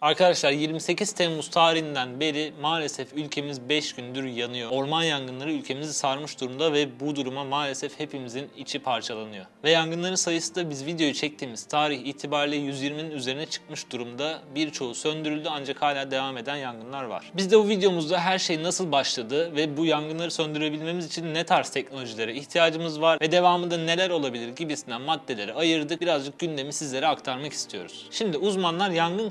Arkadaşlar 28 Temmuz tarihinden beri maalesef ülkemiz 5 gündür yanıyor. Orman yangınları ülkemizi sarmış durumda ve bu duruma maalesef hepimizin içi parçalanıyor. Ve yangınların sayısı da biz videoyu çektiğimiz tarih itibariyle 120'nin üzerine çıkmış durumda. Birçoğu söndürüldü ancak hala devam eden yangınlar var. Biz de bu videomuzda her şey nasıl başladı ve bu yangınları söndürebilmemiz için ne tarz teknolojilere ihtiyacımız var ve devamında neler olabilir gibisinden maddeleri ayırdık. Birazcık gündemi sizlere aktarmak istiyoruz. Şimdi uzmanlar yangın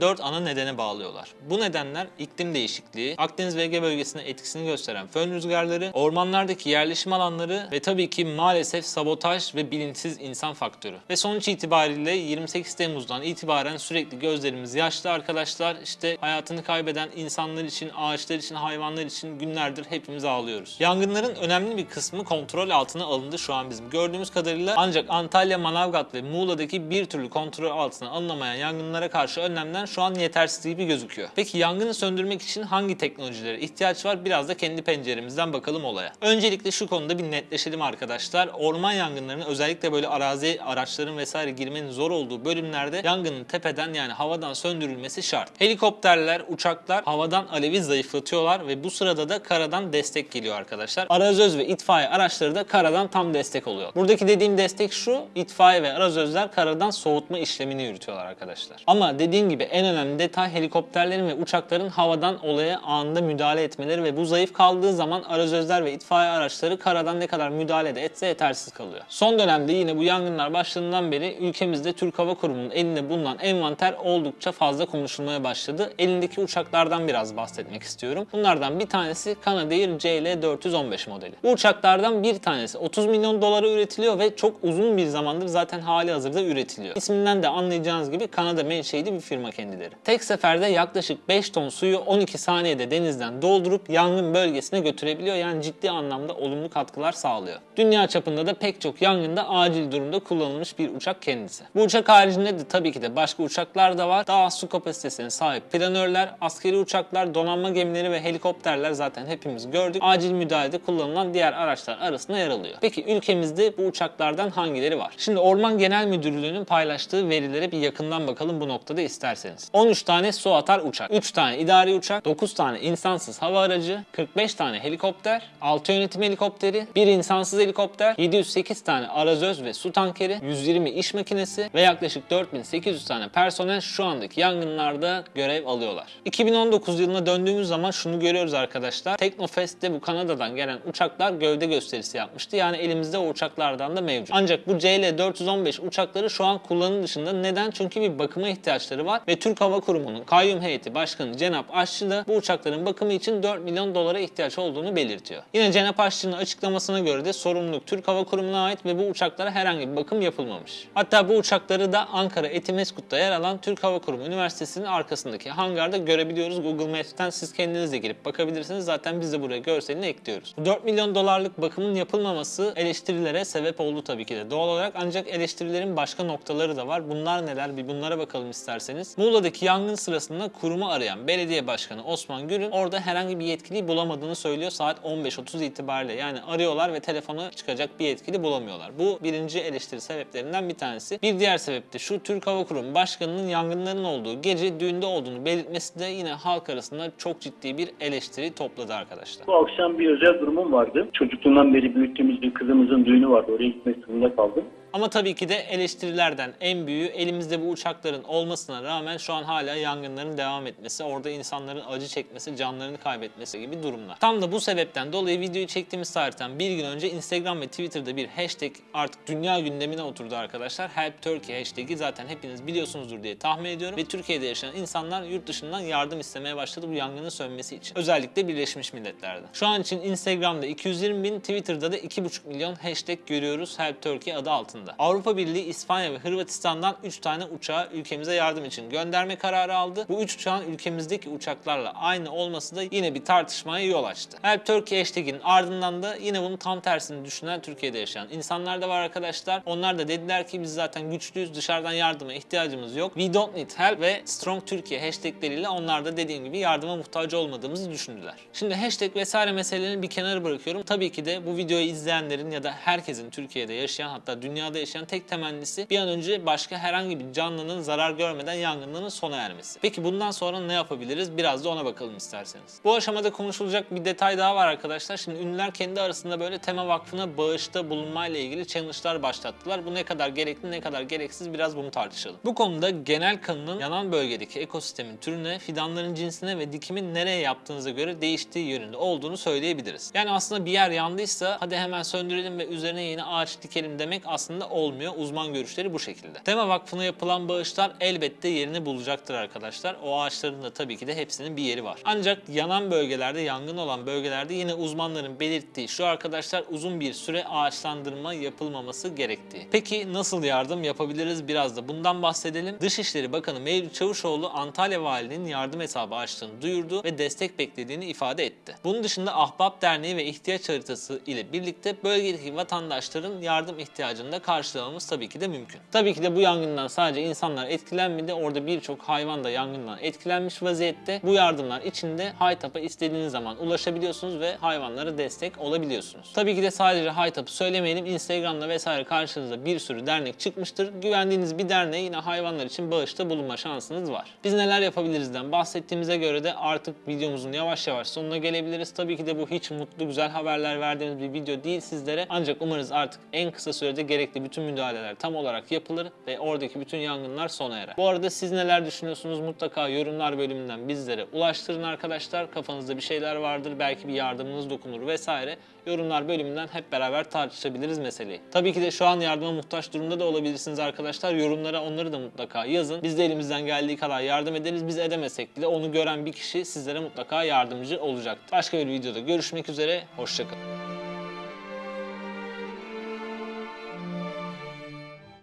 4 ana nedene bağlıyorlar. Bu nedenler iklim değişikliği, Akdeniz ve Ege bölgesine etkisini gösteren fön rüzgarları, ormanlardaki yerleşim alanları ve tabii ki maalesef sabotaj ve bilinçsiz insan faktörü. Ve sonuç itibariyle 28 Temmuz'dan itibaren sürekli gözlerimiz yaşlı arkadaşlar. İşte hayatını kaybeden insanlar için, ağaçlar için, hayvanlar için günlerdir hepimiz ağlıyoruz. Yangınların önemli bir kısmı kontrol altına alındı şu an bizim gördüğümüz kadarıyla. Ancak Antalya, Manavgat ve Muğla'daki bir türlü kontrol altına alınamayan yangınlara karşı önlemler şu an yetersiz gibi gözüküyor. Peki yangını söndürmek için hangi teknolojilere ihtiyaç var? Biraz da kendi penceremizden bakalım olaya. Öncelikle şu konuda bir netleşelim arkadaşlar. Orman yangınlarının özellikle böyle arazi araçların vesaire girmenin zor olduğu bölümlerde yangının tepeden yani havadan söndürülmesi şart. Helikopterler, uçaklar havadan alevi zayıflatıyorlar ve bu sırada da karadan destek geliyor arkadaşlar. Arazöz ve itfaiye araçları da karadan tam destek oluyor. Buradaki dediğim destek şu, itfaiye ve arazözler karadan soğutma işlemini yürütüyorlar arkadaşlar. Ama dediğim gibi en önemli detay helikopterlerin ve uçakların havadan olaya anında müdahale etmeleri ve bu zayıf kaldığı zaman arazözler ve itfaiye araçları karadan ne kadar müdahale de etse yetersiz kalıyor. Son dönemde yine bu yangınlar başladığından beri ülkemizde Türk Hava Kurumu'nun elinde bulunan envanter oldukça fazla konuşulmaya başladı. Elindeki uçaklardan biraz bahsetmek istiyorum. Bunlardan bir tanesi Canadair CL415 modeli. Bu uçaklardan bir tanesi 30 milyon dolara üretiliyor ve çok uzun bir zamandır zaten hali hazırda üretiliyor. İsminden de anlayacağınız gibi Kanada menşeili bir firma kendileri. Tek seferde yaklaşık 5 ton suyu 12 saniyede denizden doldurup yangın bölgesine götürebiliyor. Yani ciddi anlamda olumlu katkılar sağlıyor. Dünya çapında da pek çok yangında acil durumda kullanılmış bir uçak kendisi. Bu uçak haricinde de tabii ki de başka uçaklar da var. Daha su kapasitesine sahip planörler, askeri uçaklar, donanma gemileri ve helikopterler zaten hepimiz gördük. Acil müdahalede kullanılan diğer araçlar arasında yer alıyor. Peki ülkemizde bu uçaklardan hangileri var? Şimdi Orman Genel Müdürlüğü'nün paylaştığı verilere bir yakından bakalım bu noktada isterseniz. 13 tane su atar uçak, 3 tane idari uçak, 9 tane insansız hava aracı, 45 tane helikopter, 6 yönetim helikopteri, 1 insansız helikopter, 708 tane arazöz ve su tankeri, 120 iş makinesi ve yaklaşık 4800 tane personel şu andaki yangınlarda görev alıyorlar. 2019 yılına döndüğümüz zaman şunu görüyoruz arkadaşlar. Teknofest'te bu Kanada'dan gelen uçaklar gövde gösterisi yapmıştı. Yani elimizde o uçaklardan da mevcut. Ancak bu CL415 uçakları şu an kullanım dışında. Neden? Çünkü bir bakıma ihtiyaçları var ve Türk Hava Kurumu'nun kayyum heyeti başkanı Cenap Aşçı da bu uçakların bakımı için 4 milyon dolara ihtiyaç olduğunu belirtiyor. Yine Cenap Aşçı'nın açıklamasına göre de sorumluluk Türk Hava Kurumu'na ait ve bu uçaklara herhangi bir bakım yapılmamış. Hatta bu uçakları da Ankara Etimeskut'ta yer alan Türk Hava Kurumu Üniversitesi'nin arkasındaki hangarda görebiliyoruz. Google Maps'ten siz kendiniz de girip bakabilirsiniz. Zaten biz de buraya görselini ekliyoruz. 4 milyon dolarlık bakımın yapılmaması eleştirilere sebep oldu tabii ki de doğal olarak. Ancak eleştirilerin başka noktaları da var. Bunlar neler? Bir bunlara bakalım isterseniz. Muğla'daki yangın sırasında kurumu arayan belediye başkanı Osman Gür'ün orada herhangi bir yetkiliyi bulamadığını söylüyor saat 15.30 itibariyle. Yani arıyorlar ve telefona çıkacak bir yetkili bulamıyorlar. Bu birinci eleştiri sebeplerinden bir tanesi. Bir diğer sebep de şu Türk Hava Kurumu Başkanı'nın yangınların olduğu gece düğünde olduğunu belirtmesi de yine halk arasında çok ciddi bir eleştiri topladı arkadaşlar. Bu akşam bir özel durumum vardı. Çocukluğumdan beri büyüttüğümüz bir kızımızın düğünü vardı. Oraya gitmek zorunda kaldım. Ama tabii ki de eleştirilerden en büyüğü elimizde bu uçakların olmasına rağmen şu an hala yangınların devam etmesi, orada insanların acı çekmesi, canlarını kaybetmesi gibi durumlar. Tam da bu sebepten dolayı videoyu çektiğimiz tarihten bir gün önce Instagram ve Twitter'da bir hashtag artık dünya gündemine oturdu arkadaşlar. Help Turkey hashtag'i zaten hepiniz biliyorsunuzdur diye tahmin ediyorum. Ve Türkiye'de yaşayan insanlar yurt dışından yardım istemeye başladı bu yangının sönmesi için. Özellikle Birleşmiş Milletler'de. Şu an için Instagram'da 220 bin, Twitter'da da 2,5 milyon hashtag görüyoruz Help Turkey adı altında. Avrupa Birliği, İspanya ve Hırvatistan'dan 3 tane uçağı ülkemize yardım için gönderme kararı aldı. Bu 3 uçağın ülkemizdeki uçaklarla aynı olması da yine bir tartışmaya yol açtı. Help Turkey hashtag'in ardından da yine bunun tam tersini düşünen Türkiye'de yaşayan insanlar da var arkadaşlar. Onlar da dediler ki biz zaten güçlüyüz, dışarıdan yardıma ihtiyacımız yok. We don't need help ve Strong Türkiye hashtagleriyle onlar da dediğim gibi yardıma muhtaç olmadığımızı düşündüler. Şimdi hashtag vesaire meselelerini bir kenara bırakıyorum. Tabii ki de bu videoyu izleyenlerin ya da herkesin Türkiye'de yaşayan hatta dünyada yaşayan tek temennisi bir an önce başka herhangi bir canlının zarar görmeden yangınların sona ermesi. Peki bundan sonra ne yapabiliriz? Biraz da ona bakalım isterseniz. Bu aşamada konuşulacak bir detay daha var arkadaşlar. Şimdi ünlüler kendi arasında böyle tema vakfına bağışta bulunmayla ilgili challenge'lar başlattılar. Bu ne kadar gerekli ne kadar gereksiz biraz bunu tartışalım. Bu konuda genel kanının yanan bölgedeki ekosistemin türüne, fidanların cinsine ve dikimin nereye yaptığınıza göre değiştiği yönünde olduğunu söyleyebiliriz. Yani aslında bir yer yandıysa hadi hemen söndürelim ve üzerine yeni ağaç dikelim demek aslında olmuyor. Uzman görüşleri bu şekilde. Tema Vakfı'na yapılan bağışlar elbette yerini bulacaktır arkadaşlar. O ağaçların da tabii ki de hepsinin bir yeri var. Ancak yanan bölgelerde, yangın olan bölgelerde yine uzmanların belirttiği şu arkadaşlar uzun bir süre ağaçlandırma yapılmaması gerektiği. Peki nasıl yardım yapabiliriz biraz da bundan bahsedelim. Dışişleri Bakanı Mevlüt Çavuşoğlu Antalya Valiliğinin yardım hesabı açtığını duyurdu ve destek beklediğini ifade etti. Bunun dışında Ahbap Derneği ve ihtiyaç haritası ile birlikte bölgedeki vatandaşların yardım ihtiyacını da karşılamamız tabii ki de mümkün. Tabii ki de bu yangından sadece insanlar etkilenmedi. Orada birçok hayvan da yangından etkilenmiş vaziyette. Bu yardımlar içinde Haytap'a istediğiniz zaman ulaşabiliyorsunuz ve hayvanlara destek olabiliyorsunuz. Tabii ki de sadece Haytap'ı söylemeyelim. Instagram'da vesaire karşınıza bir sürü dernek çıkmıştır. Güvendiğiniz bir derneğe yine hayvanlar için bağışta bulunma şansınız var. Biz neler yapabilirizden bahsettiğimize göre de artık videomuzun yavaş yavaş sonuna gelebiliriz. Tabii ki de bu hiç mutlu güzel haberler verdiğimiz bir video değil sizlere. Ancak umarız artık en kısa sürede gerekli bütün müdahaleler tam olarak yapılır ve oradaki bütün yangınlar sona erer. Bu arada siz neler düşünüyorsunuz mutlaka yorumlar bölümünden bizlere ulaştırın arkadaşlar. Kafanızda bir şeyler vardır belki bir yardımınız dokunur vesaire. Yorumlar bölümünden hep beraber tartışabiliriz meseleyi. Tabii ki de şu an yardıma muhtaç durumda da olabilirsiniz arkadaşlar. Yorumlara onları da mutlaka yazın. Biz de elimizden geldiği kadar yardım ederiz. Biz edemesek bile onu gören bir kişi sizlere mutlaka yardımcı olacaktır. Başka bir videoda görüşmek üzere. Hoşçakalın.